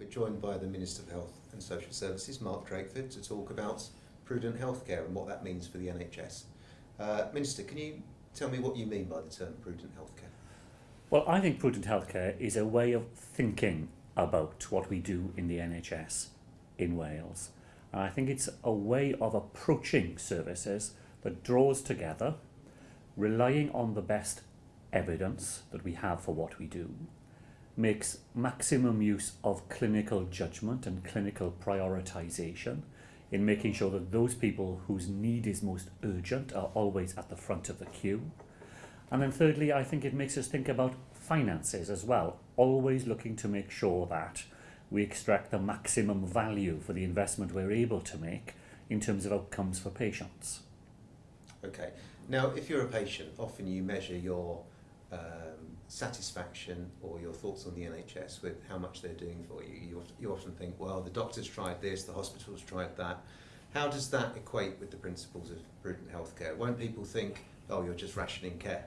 We're joined by the Minister of Health and Social Services, Mark Drakeford, to talk about prudent healthcare and what that means for the NHS. Uh, Minister, can you tell me what you mean by the term prudent healthcare? Well, I think prudent healthcare is a way of thinking about what we do in the NHS in Wales. And I think it's a way of approaching services that draws together, relying on the best evidence that we have for what we do, makes maximum use of clinical judgment and clinical prioritization in making sure that those people whose need is most urgent are always at the front of the queue. And then thirdly, I think it makes us think about finances as well, always looking to make sure that we extract the maximum value for the investment we're able to make in terms of outcomes for patients. Okay. Now, if you're a patient, often you measure your um, satisfaction or your thoughts on the NHS with how much they're doing for you. You, you often think, well, the doctor's tried this, the hospital's tried that. How does that equate with the principles of prudent healthcare? Won't people think, oh, you're just rationing care?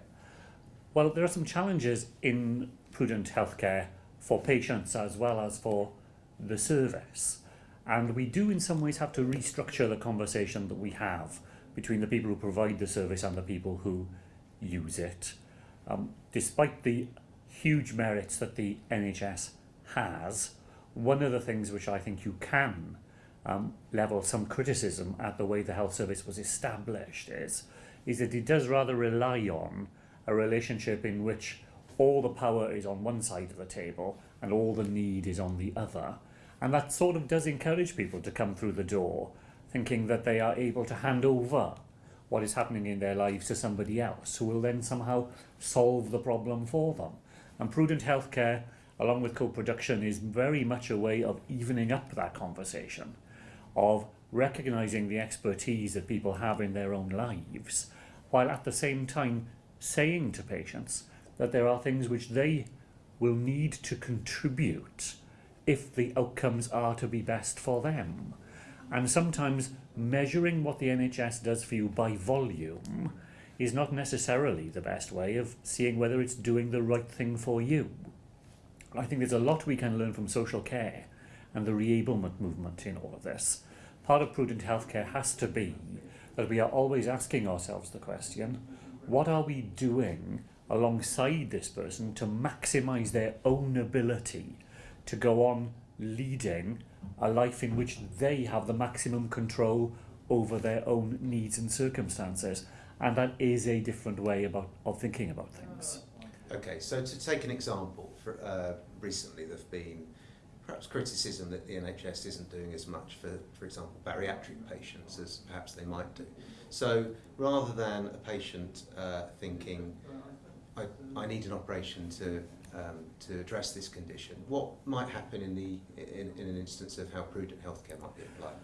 Well, there are some challenges in prudent healthcare for patients as well as for the service. And we do in some ways have to restructure the conversation that we have between the people who provide the service and the people who use it. Um, despite the huge merits that the NHS has, one of the things which I think you can um, level some criticism at the way the health service was established is, is that it does rather rely on a relationship in which all the power is on one side of the table and all the need is on the other. And that sort of does encourage people to come through the door thinking that they are able to hand over what is happening in their lives to somebody else who will then somehow solve the problem for them. And prudent healthcare, along with co-production, is very much a way of evening up that conversation, of recognizing the expertise that people have in their own lives, while at the same time saying to patients that there are things which they will need to contribute if the outcomes are to be best for them. And sometimes measuring what the NHS does for you by volume is not necessarily the best way of seeing whether it's doing the right thing for you. I think there's a lot we can learn from social care and the reablement movement in all of this. Part of prudent healthcare has to be that we are always asking ourselves the question, what are we doing alongside this person to maximize their own ability to go on leading a life in which they have the maximum control over their own needs and circumstances. And that is a different way about, of thinking about things. Okay, so to take an example, for, uh, recently there have been perhaps criticism that the NHS isn't doing as much for, for example, bariatric patients as perhaps they might do. So rather than a patient uh, thinking, I, I need an operation to um, to address this condition. What might happen in, the, in, in an instance of how prudent healthcare might be applied?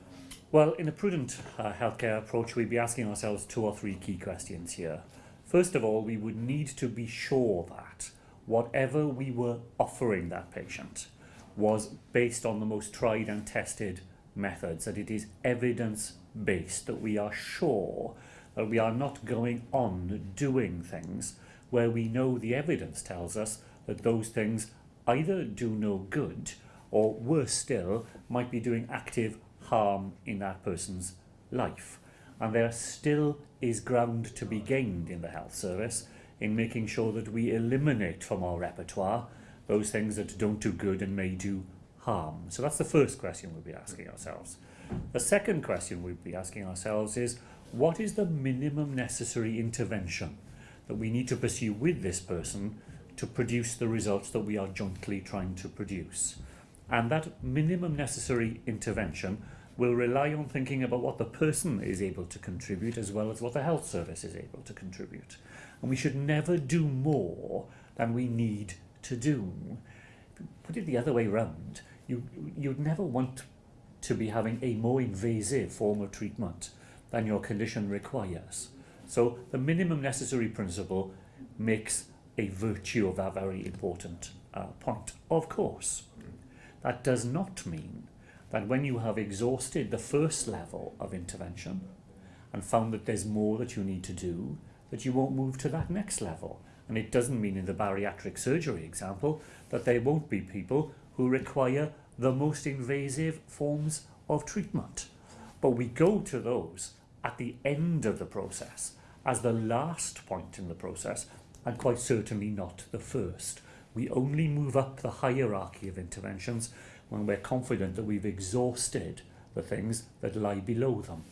Well, in a prudent uh, healthcare approach, we'd be asking ourselves two or three key questions here. First of all, we would need to be sure that whatever we were offering that patient was based on the most tried and tested methods, that it is evidence-based, that we are sure that we are not going on doing things where we know the evidence tells us that those things either do no good or worse still might be doing active harm in that person's life and there still is ground to be gained in the health service in making sure that we eliminate from our repertoire those things that don't do good and may do harm. So that's the first question we'll be asking ourselves. The second question we'll be asking ourselves is what is the minimum necessary intervention that we need to pursue with this person to produce the results that we are jointly trying to produce. And that minimum necessary intervention will rely on thinking about what the person is able to contribute as well as what the health service is able to contribute. And we should never do more than we need to do. Put it the other way round, you, you'd never want to be having a more invasive form of treatment than your condition requires. So the minimum necessary principle makes a virtue of that very important uh, point. Of course, that does not mean that when you have exhausted the first level of intervention and found that there's more that you need to do, that you won't move to that next level. And it doesn't mean in the bariatric surgery example that there won't be people who require the most invasive forms of treatment. But we go to those at the end of the process as the last point in the process and quite certainly not the first. We only move up the hierarchy of interventions when we're confident that we've exhausted the things that lie below them.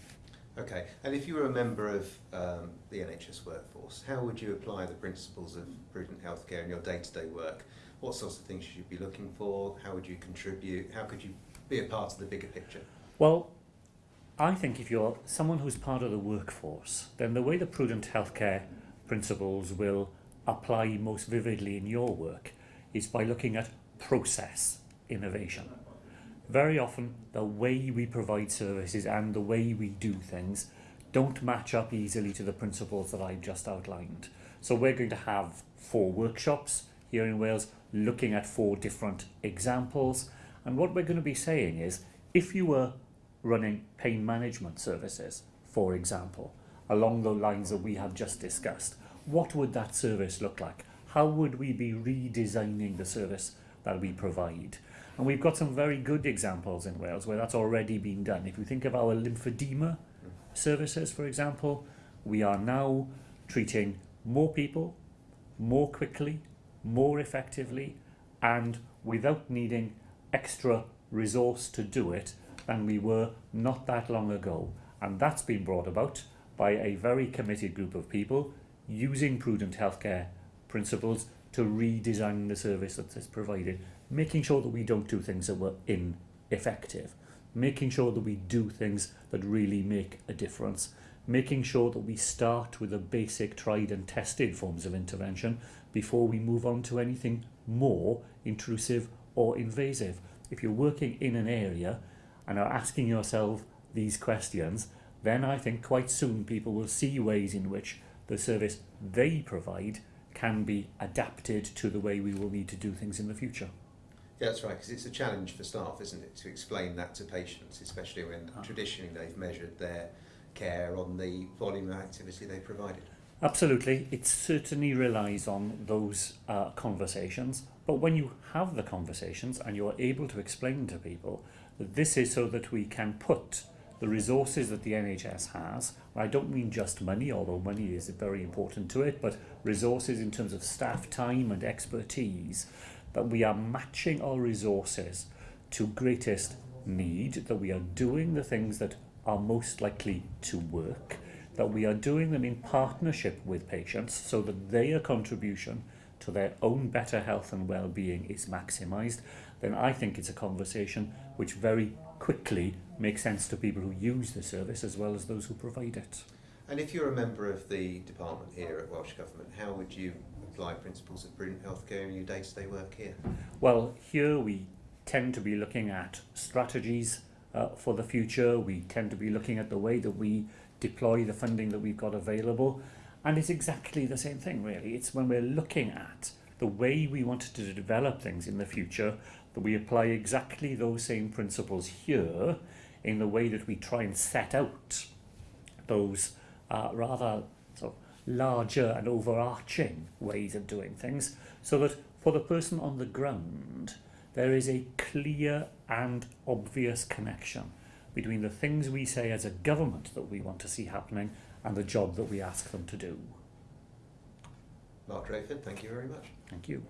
Okay, and if you were a member of um, the NHS workforce, how would you apply the principles of prudent healthcare in your day-to-day work? What sorts of things should you be looking for? How would you contribute? How could you be a part of the bigger picture? Well, I think if you're someone who's part of the workforce, then the way the prudent healthcare principles will apply most vividly in your work is by looking at process innovation. Very often, the way we provide services and the way we do things don't match up easily to the principles that I've just outlined. So we're going to have four workshops here in Wales looking at four different examples. And what we're going to be saying is, if you were running pain management services, for example, along the lines that we have just discussed, what would that service look like? How would we be redesigning the service that we provide? And we've got some very good examples in Wales where that's already been done. If you think of our lymphedema services, for example, we are now treating more people, more quickly, more effectively, and without needing extra resource to do it than we were not that long ago. And that's been brought about by a very committed group of people using prudent healthcare principles to redesign the service that is provided making sure that we don't do things that were ineffective, making sure that we do things that really make a difference, making sure that we start with the basic tried and tested forms of intervention before we move on to anything more intrusive or invasive. If you're working in an area and are asking yourself these questions, then I think quite soon people will see ways in which the service they provide can be adapted to the way we will need to do things in the future. Yeah, that's right, because it's a challenge for staff, isn't it, to explain that to patients, especially when Ah. traditionally they've measured their care on the volume of activity they provided. Absolutely, it certainly relies on those uh, conversations. But when you have the conversations and you're able to explain to people that this is so that we can put the resources that the NHS has, I don't mean just money, although money is very important to it, but resources in terms of staff time and expertise, that we are matching our resources to greatest need, that we are doing the things that are most likely to work, that we are doing them in partnership with patients so that their contribution to their own better health and well-being is maximised, then I think it's a conversation which very quickly makes sense to people who use the service as well as those who provide it. And if you're a member of the department here at Welsh Government, how would you apply principles of prudent healthcare in your day-to-day work here? Well, here we tend to be looking at strategies uh, for the future. We tend to be looking at the way that we deploy the funding that we've got available. And it's exactly the same thing, really. It's when we're looking at the way we want to develop things in the future that we apply exactly those same principles here in the way that we try and set out those uh, rather sort of larger and overarching ways of doing things so that for the person on the ground there is a clear and obvious connection between the things we say as a government that we want to see happening and the job that we ask them to do. Mark Drakeford, thank you very much. Thank you.